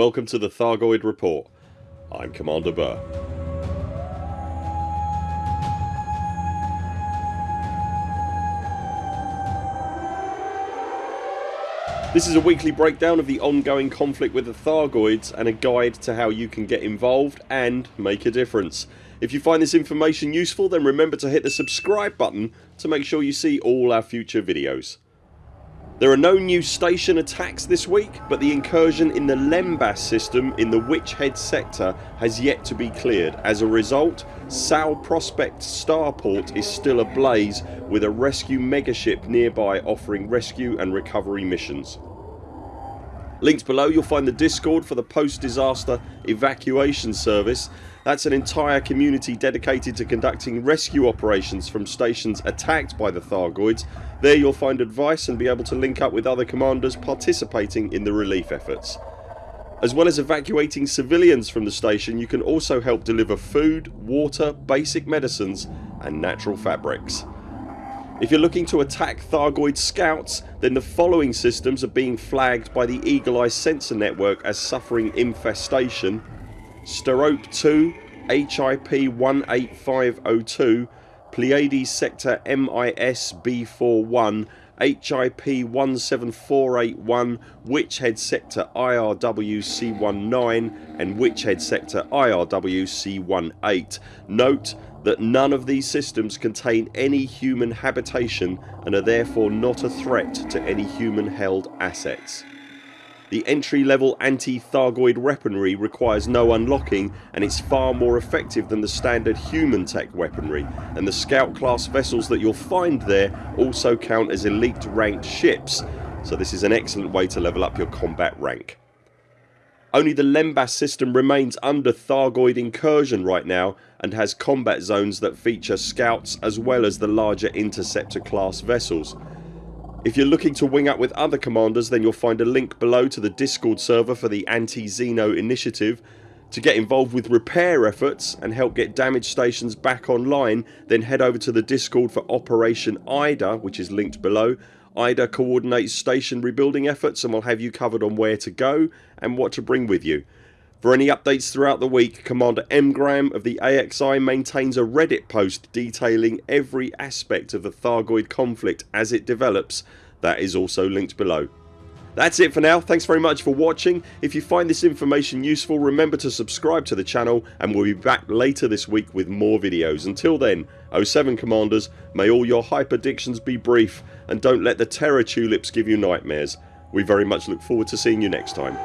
Welcome to the Thargoid Report. I'm Commander Burr. This is a weekly breakdown of the ongoing conflict with the Thargoids and a guide to how you can get involved and make a difference. If you find this information useful then remember to hit the subscribe button to make sure you see all our future videos. There are no new station attacks this week but the incursion in the Lembas system in the Witch Head sector has yet to be cleared. As a result Sal Prospect Starport is still ablaze with a rescue megaship nearby offering rescue and recovery missions. Linked below you'll find the discord for the post disaster evacuation service. That's an entire community dedicated to conducting rescue operations from stations attacked by the Thargoids. There you'll find advice and be able to link up with other commanders participating in the relief efforts. As well as evacuating civilians from the station you can also help deliver food, water, basic medicines and natural fabrics. If you're looking to attack Thargoid scouts then the following systems are being flagged by the Eagle Eye sensor network as suffering infestation. Sterope 2, HIP 18502, Pleiades sector MIS B41, HIP 17481, Witchhead sector IRW C19 and Witchhead sector IRW C18. Note that none of these systems contain any human habitation and are therefore not a threat to any human held assets. The entry level anti-Thargoid weaponry requires no unlocking and it's far more effective than the standard human tech weaponry and the scout class vessels that you'll find there also count as elite ranked ships so this is an excellent way to level up your combat rank. Only the Lembas system remains under Thargoid incursion right now and has combat zones that feature scouts as well as the larger interceptor class vessels. If you're looking to wing up with other commanders then you'll find a link below to the discord server for the anti-Xeno initiative. To get involved with repair efforts and help get damaged stations back online then head over to the discord for Operation IDA which is linked below. IDA coordinates station rebuilding efforts and will have you covered on where to go and what to bring with you. For any updates throughout the week Commander Mgram of the AXI maintains a reddit post detailing every aspect of the Thargoid conflict as it develops. That is also linked below. That's it for now. Thanks very much for watching. If you find this information useful remember to subscribe to the channel and we'll be back later this week with more videos. Until then 07 CMDRs may all your hyperdictions be brief and don't let the terror tulips give you nightmares. We very much look forward to seeing you next time.